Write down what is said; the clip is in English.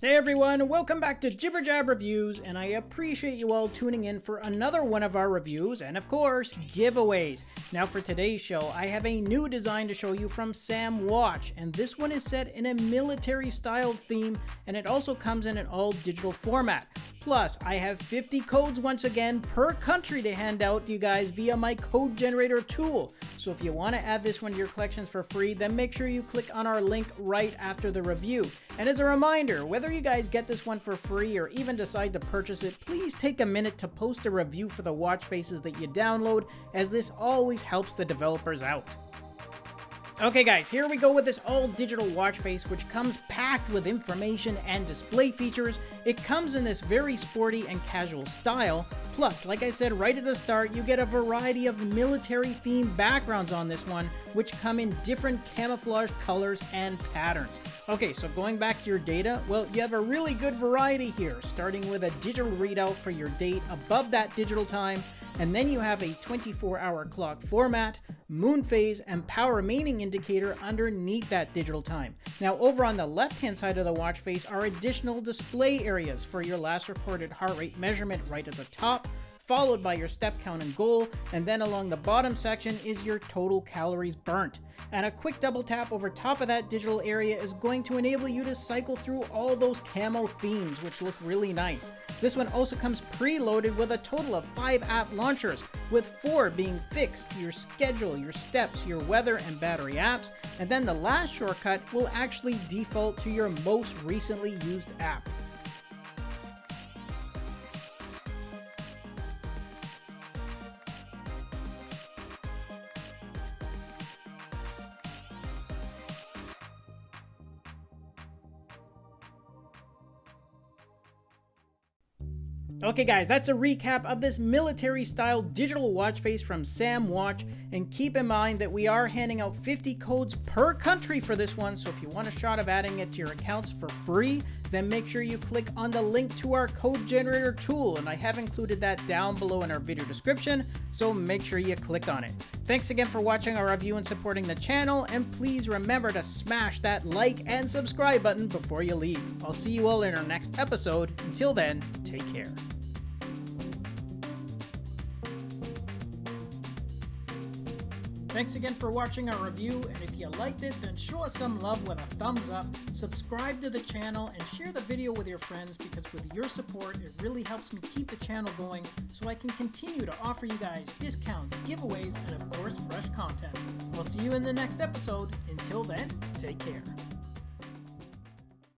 Hey everyone, welcome back to Jibber Jab Reviews, and I appreciate you all tuning in for another one of our reviews, and of course, giveaways. Now for today's show, I have a new design to show you from Sam Watch, and this one is set in a military style theme, and it also comes in an all digital format. Plus, I have 50 codes once again per country to hand out to you guys via my code generator tool. So if you want to add this one to your collections for free, then make sure you click on our link right after the review. And as a reminder, whether you guys get this one for free or even decide to purchase it, please take a minute to post a review for the watch faces that you download, as this always helps the developers out. Okay guys, here we go with this all-digital watch face which comes packed with information and display features. It comes in this very sporty and casual style. Plus, like I said right at the start, you get a variety of military-themed backgrounds on this one, which come in different camouflage colors and patterns. Okay, so going back to your data, well, you have a really good variety here, starting with a digital readout for your date above that digital time, and then you have a 24 hour clock format, moon phase, and power remaining indicator underneath that digital time. Now over on the left hand side of the watch face are additional display areas for your last recorded heart rate measurement right at the top, followed by your step count and goal, and then along the bottom section is your total calories burnt. And a quick double tap over top of that digital area is going to enable you to cycle through all those camo themes, which look really nice. This one also comes preloaded with a total of 5 app launchers, with 4 being fixed, your schedule, your steps, your weather, and battery apps, and then the last shortcut will actually default to your most recently used app. Okay guys, that's a recap of this military style digital watch face from Sam Watch, and keep in mind that we are handing out 50 codes per country for this one, so if you want a shot of adding it to your accounts for free, then make sure you click on the link to our code generator tool, and I have included that down below in our video description, so make sure you click on it. Thanks again for watching our review and supporting the channel, and please remember to smash that like and subscribe button before you leave. I'll see you all in our next episode. Until then, take care. Thanks again for watching our review, and if you liked it, then show us some love with a thumbs up, subscribe to the channel, and share the video with your friends because with your support, it really helps me keep the channel going so I can continue to offer you guys discounts, giveaways, and of course, fresh content. We'll see you in the next episode. Until then, take care.